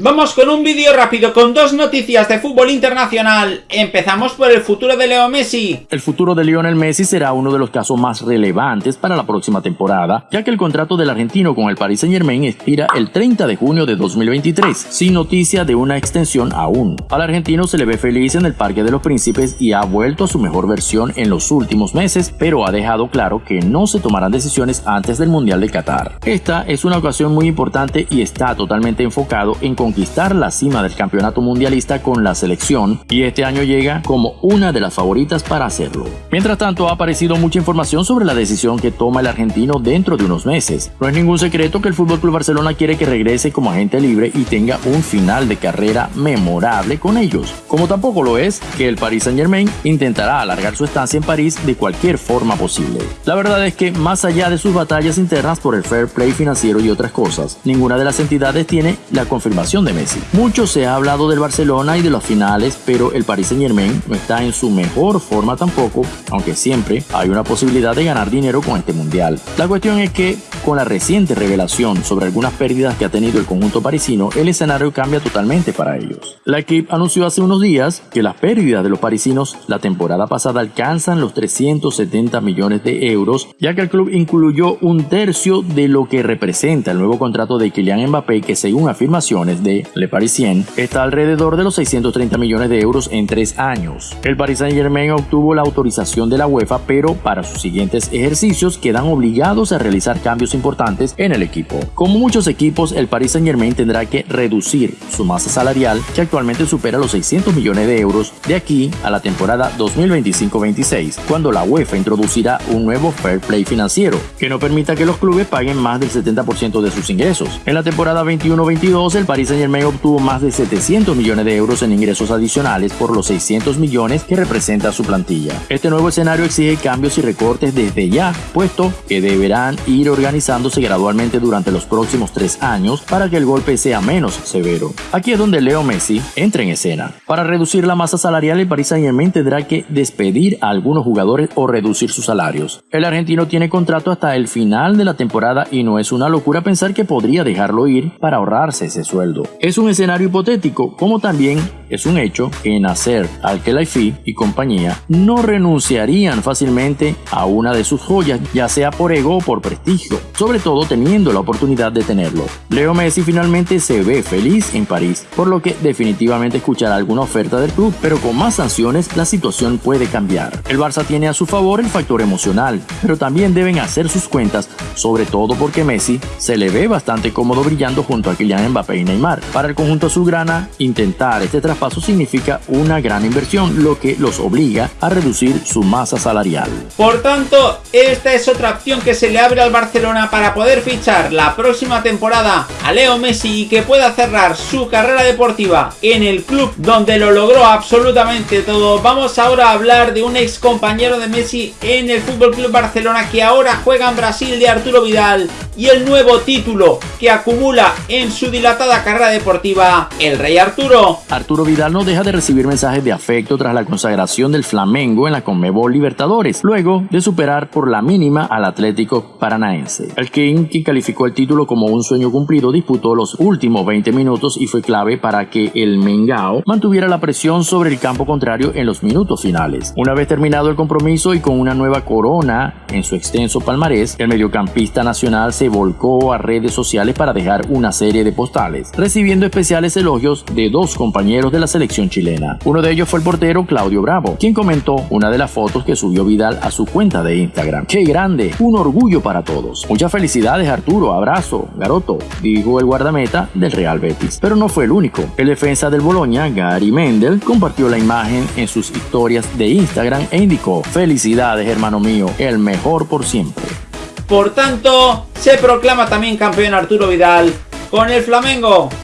Vamos con un vídeo rápido con dos noticias de fútbol internacional. Empezamos por el futuro de Leo Messi. El futuro de Lionel Messi será uno de los casos más relevantes para la próxima temporada, ya que el contrato del argentino con el Paris Saint Germain expira el 30 de junio de 2023, sin noticia de una extensión aún. Al argentino se le ve feliz en el Parque de los Príncipes y ha vuelto a su mejor versión en los últimos meses, pero ha dejado claro que no se tomarán decisiones antes del Mundial de Qatar. Esta es una ocasión muy importante y está totalmente enfocado en conquistar la cima del campeonato mundialista con la selección y este año llega como una de las favoritas para hacerlo. Mientras tanto ha aparecido mucha información sobre la decisión que toma el argentino dentro de unos meses. No es ningún secreto que el FC Barcelona quiere que regrese como agente libre y tenga un final de carrera memorable con ellos, como tampoco lo es que el Paris Saint Germain intentará alargar su estancia en París de cualquier forma posible. La verdad es que más allá de sus batallas internas por el fair play financiero y otras cosas, ninguna de las entidades tiene la confirmación de Messi. Mucho se ha hablado del Barcelona y de los finales, pero el Paris Saint Germain no está en su mejor forma tampoco, aunque siempre hay una posibilidad de ganar dinero con este mundial. La cuestión es que con la reciente revelación sobre algunas pérdidas que ha tenido el conjunto parisino, el escenario cambia totalmente para ellos. La equipe anunció hace unos días que las pérdidas de los parisinos la temporada pasada alcanzan los 370 millones de euros, ya que el club incluyó un tercio de lo que representa el nuevo contrato de Kylian Mbappé que según afirmaciones de Le Parisien está alrededor de los 630 millones de euros en tres años. El Paris Saint Germain obtuvo la autorización de la UEFA, pero para sus siguientes ejercicios quedan obligados a realizar cambios importantes en el equipo. Como muchos equipos, el Paris Saint Germain tendrá que reducir su masa salarial, que actualmente supera los 600 millones de euros, de aquí a la temporada 2025-26, cuando la UEFA introducirá un nuevo fair play financiero, que no permita que los clubes paguen más del 70% de sus ingresos. En la temporada 21-22, el Paris Saint Germain obtuvo más de 700 millones de euros en ingresos adicionales por los 600 millones que representa su plantilla. Este nuevo escenario exige cambios y recortes desde ya, puesto que deberán ir organizando gradualmente durante los próximos tres años para que el golpe sea menos severo. Aquí es donde Leo Messi entra en escena. Para reducir la masa salarial, el Paris Saint-Germain tendrá que despedir a algunos jugadores o reducir sus salarios. El argentino tiene contrato hasta el final de la temporada y no es una locura pensar que podría dejarlo ir para ahorrarse ese sueldo. Es un escenario hipotético, como también es un hecho que Nasser Al-Khelaifi y compañía no renunciarían fácilmente a una de sus joyas, ya sea por ego o por prestigio sobre todo teniendo la oportunidad de tenerlo. Leo Messi finalmente se ve feliz en París, por lo que definitivamente escuchará alguna oferta del club, pero con más sanciones la situación puede cambiar. El Barça tiene a su favor el factor emocional, pero también deben hacer sus cuentas, sobre todo porque Messi se le ve bastante cómodo brillando junto a Kylian Mbappé y Neymar. Para el conjunto azulgrana, intentar este traspaso significa una gran inversión, lo que los obliga a reducir su masa salarial. Por tanto, esta es otra opción que se le abre al Barcelona para poder fichar la próxima temporada a Leo Messi y que pueda cerrar su carrera deportiva en el club donde lo logró absolutamente todo. Vamos ahora a hablar de un ex compañero de Messi en el Fútbol Club Barcelona que ahora juega en Brasil de Arturo Vidal y el nuevo título que acumula en su dilatada carrera deportiva el Rey Arturo. Arturo Vidal no deja de recibir mensajes de afecto tras la consagración del Flamengo en la Conmebol Libertadores, luego de superar por la mínima al Atlético Paranaense. El King, quien calificó el título como un sueño cumplido, disputó los últimos 20 minutos y fue clave para que el Mengao mantuviera la presión sobre el campo contrario en los minutos finales. Una vez terminado el compromiso y con una nueva corona en su extenso palmarés, el mediocampista nacional volcó a redes sociales para dejar una serie de postales, recibiendo especiales elogios de dos compañeros de la selección chilena. Uno de ellos fue el portero Claudio Bravo, quien comentó una de las fotos que subió Vidal a su cuenta de Instagram. ¡Qué grande! Un orgullo para todos. Muchas felicidades Arturo, abrazo, Garoto, dijo el guardameta del Real Betis. Pero no fue el único. El defensa del Boloña, Gary Mendel, compartió la imagen en sus historias de Instagram e indicó, felicidades hermano mío, el mejor por siempre. Por tanto, se proclama también campeón Arturo Vidal con el Flamengo.